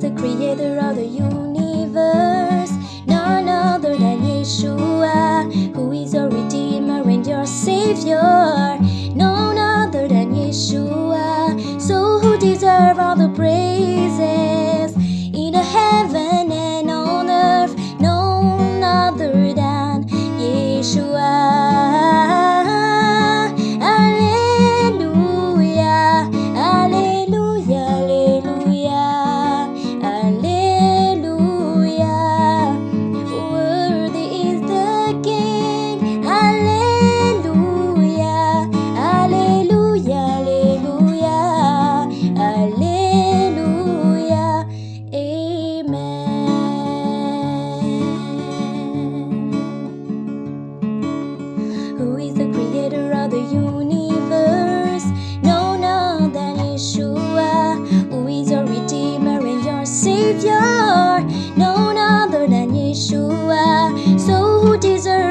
the creator of the universe? None other than Yeshua, who is your redeemer and your savior. None other than Yeshua, so who deserve all the praises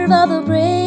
Yeshua, so